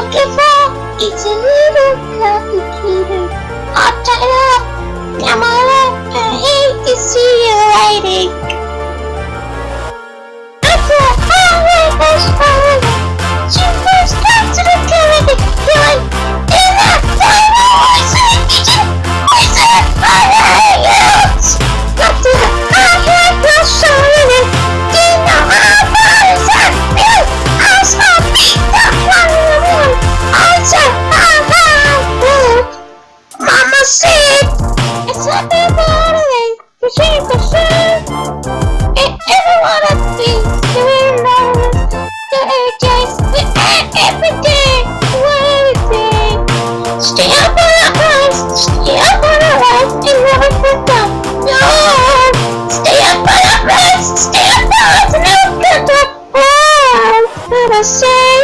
It's for a little complicated. I'll tell you, come on I hate to see you waiting. After all my first she first got to the clinic, feeling, in that time, I was I I say